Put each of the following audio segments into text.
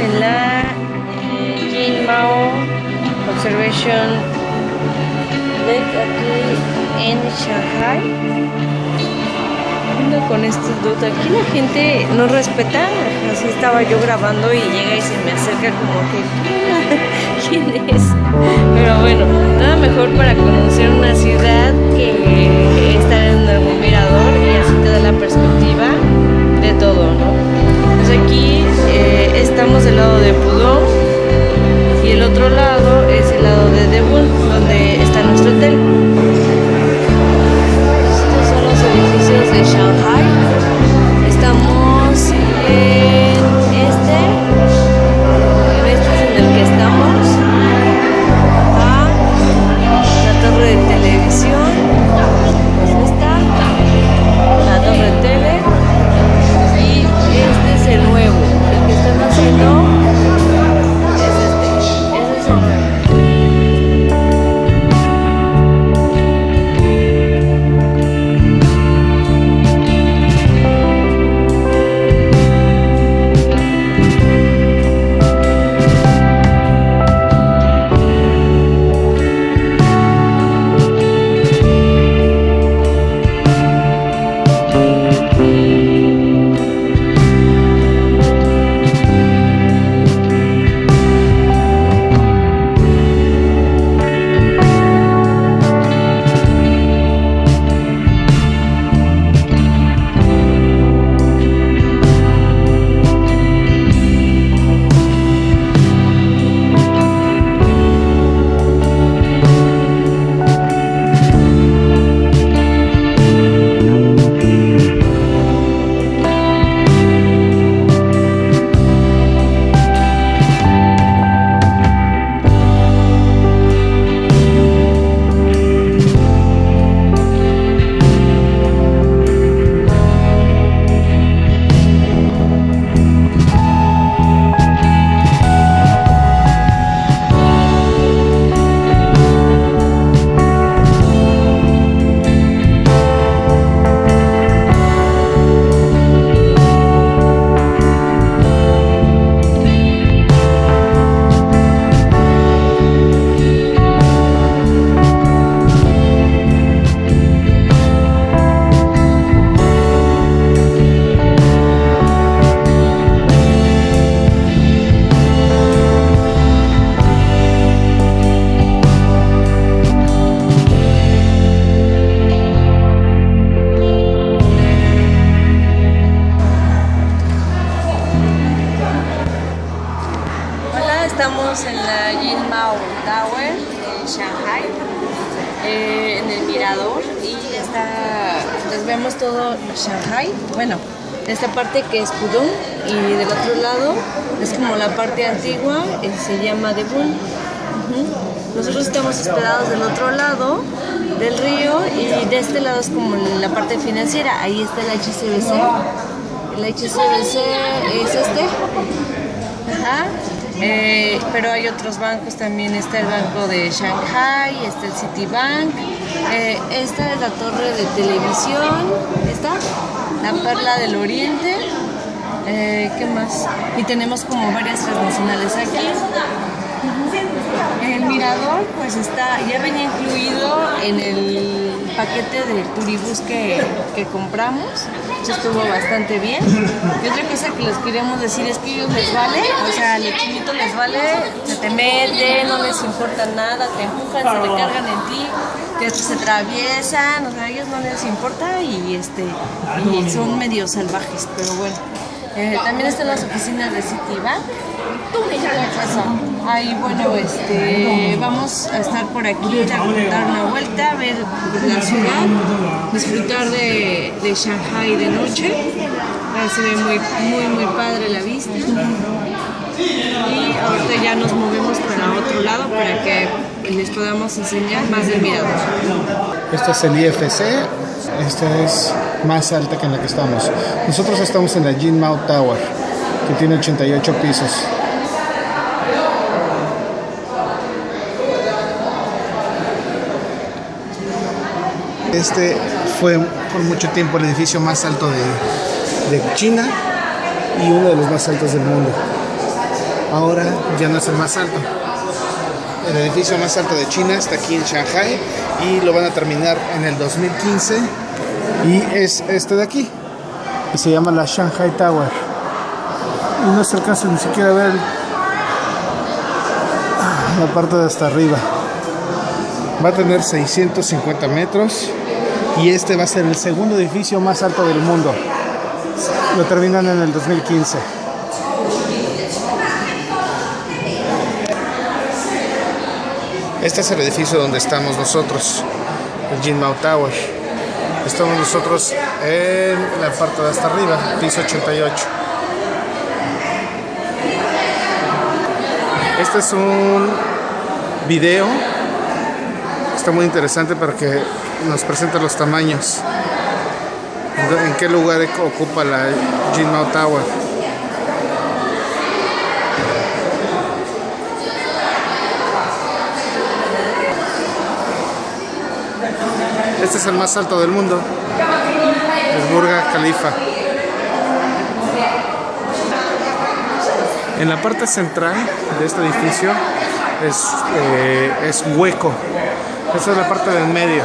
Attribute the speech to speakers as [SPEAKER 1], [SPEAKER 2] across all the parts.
[SPEAKER 1] en la eh, Jinmao Observation Deck aquí en Shanghai. Con estos dos. Aquí la gente no respeta. Así estaba yo grabando y llega y se me acerca como que ¿quién es? Pero bueno, nada mejor para conocer una ciudad que estar en algún mirador y así te da la perspectiva de todo, ¿no? Pues aquí estamos del lado de Pudong y el otro lado es el lado de Debun, donde está nuestro hotel. Estos son los edificios de Shanghai. Les vemos todo Shanghai. Bueno, esta parte que es Pudong y del otro lado es como la parte antigua, eh, se llama Debun. Ujú. Nosotros estamos hospedados del otro lado del río y de este lado es como la parte financiera, ahí está el HCBC. El HCBC es este. Ajá. Eh, pero hay otros bancos también, está el banco de Shanghai, está el Citibank, eh, esta es la torre de televisión, esta, la perla del oriente, eh, ¿qué más? Y tenemos como varias transnacionales aquí. El mirador pues está, ya venía incluido en el paquete del turibús que, que compramos, eso estuvo bastante bien. Y otra cosa que les queremos decir es que ellos les vale, o sea, al chinito les vale, se te meten, no les importa nada, te empujan, se recargan en ti, que se atraviesan, o sea, a ellos no les importa y, este, son medio salvajes, pero bueno. Eh, también están las oficinas de Citibank. Ahí, bueno, este, vamos a estar por aquí, a dar una vuelta, ver la ciudad, disfrutar de, de Shanghai de noche. Ahí se ve muy, muy, muy padre la vista. Y ahorita ya nos movemos para otro lado para que les podamos enseñar más del mirador.
[SPEAKER 2] Este es el IFC, esta es más alta que en la que estamos. Nosotros estamos en la Jinmao Tower, que tiene 88 pisos. Este fue por mucho tiempo el edificio más alto de, China y uno de los más altos del mundo. ahora ya no es el más alto. El edificio más alto de China está aquí en Shanghai y lo van a terminar en el 2015 y es este de aquí que se llama la Shanghai Tower y no se alcanza ni siquiera a ver la parte de hasta arriba va a tener 650 metros y este va a ser el segundo edificio más alto del mundo lo terminan en el 2015 Este es el edificio donde estamos nosotros, el Jinmao Tower. Estamos nosotros en la parte de hasta arriba, piso 88. Este es un video, está muy interesante para que nos presente los tamaños. En qué lugar ocupa la Jinmao Tower. Este es el más alto del mundo. Es Burga Khalifa. En la parte central de este edificio es, eh, es hueco. Esta es la parte del medio.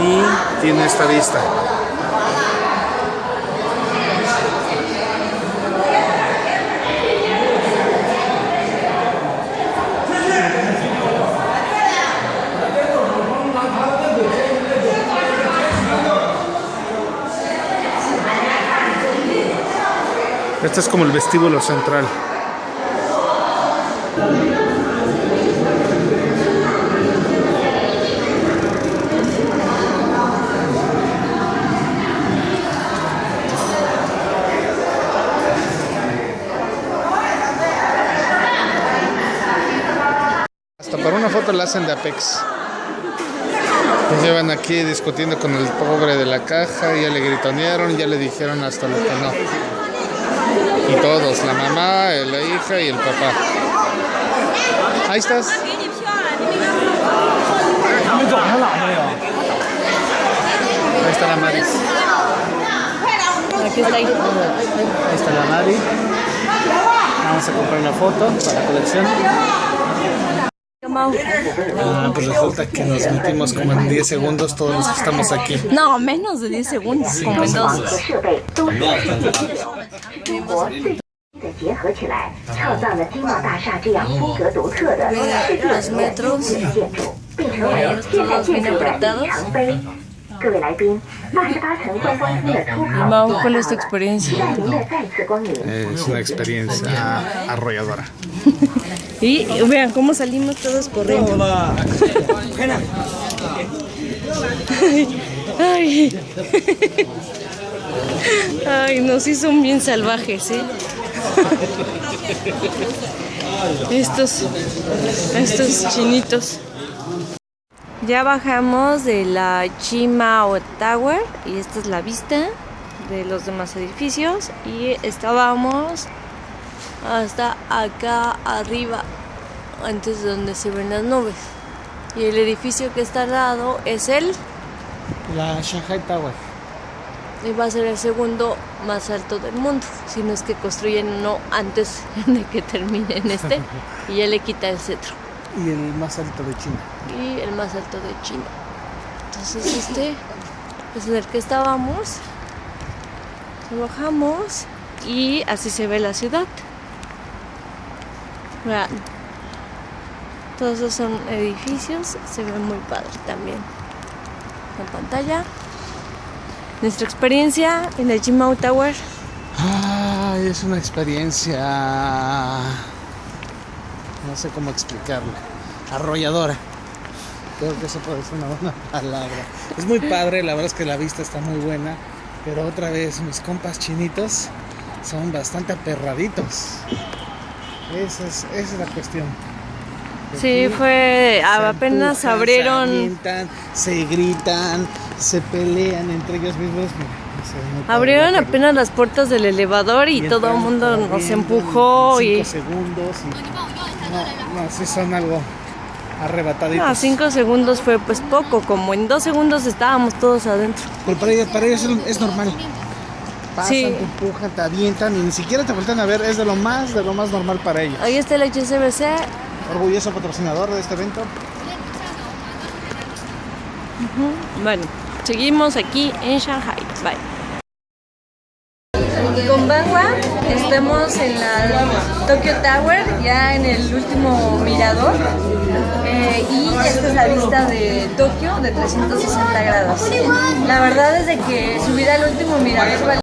[SPEAKER 2] Y tiene esta vista. Este es como el vestíbulo central. Hasta para una foto la hacen de Apex. llevan aquí discutiendo con el pobre de la caja, ya le gritonearon, ya le dijeron hasta lo que no y todos, la mamá, la hija y el papá. Ahí estás. Ahí está la Maris.
[SPEAKER 1] Aquí está ahí.
[SPEAKER 2] Ahí está la Mari. Vamos a comprar una foto para la colección. No, ah, pues resulta que nos metimos como en 10 segundos todos los que estamos aquí.
[SPEAKER 1] No, menos de 10 segundos, sí, como en 2. Los metros, todos bien apretados. Mao, ¿cuál es tu experiencia?
[SPEAKER 2] Es una experiencia arrolladora.
[SPEAKER 1] y vean cómo salimos todos corriendo. ay, ay. ay, no, sí son bien salvajes, ¿eh? estos, estos chinitos. Ya bajamos de la Chimao Tower y esta es la vista de los demás edificios y estábamos hasta acá arriba antes de donde se ven las nubes y el edificio que está al lado es el
[SPEAKER 2] la Shanghai Tower
[SPEAKER 1] y va a ser el segundo más alto del mundo, si no es que construyen uno antes de que terminen este y ya le quita el cetro.
[SPEAKER 2] Y el más alto de China.
[SPEAKER 1] Y el más alto de China. Entonces este es en el que estábamos. Bajamos y así se ve la ciudad. Vean. Todos esos son edificios, se ve muy padre también. En pantalla. Nuestra experiencia en el Jimao Tower.
[SPEAKER 2] Ay, es una experiencia. No sé cómo explicarlo. Arrolladora. Creo que eso puede ser una buena palabra. Es muy padre, la verdad es que la vista está muy buena. Pero otra vez, mis compas chinitos son bastante aperraditos. Esa es, esa es la cuestión.
[SPEAKER 1] Sí, fue. apenas abrieron.
[SPEAKER 2] Se, gritan, se pelean entre ellos mismos.
[SPEAKER 1] Abrieron apenas las puertas del elevador y, todo el mundo nos empujó.
[SPEAKER 2] Cinco
[SPEAKER 1] y...
[SPEAKER 2] segundos. Y... No, no, sí son algo arrebataditos.
[SPEAKER 1] Ah, cinco segundos fue pues poco, como en dos segundos estábamos todos adentro.
[SPEAKER 2] Pero para ellos, para ellos es normal. pasan,
[SPEAKER 1] Sí.
[SPEAKER 2] te empujan, te avientan y ni siquiera te voltean a ver. Es de lo más, de lo más normal para ellos.
[SPEAKER 1] Ahí está el HSBC.
[SPEAKER 2] Orgulloso patrocinador de este evento.
[SPEAKER 1] Bueno, seguimos aquí en Shanghai. Bye. Con Estamos en la Tokyo Tower, ya en el último mirador. Eh, y esta es la vista de Tokio de 360 grados. La verdad es de que subir al último mirador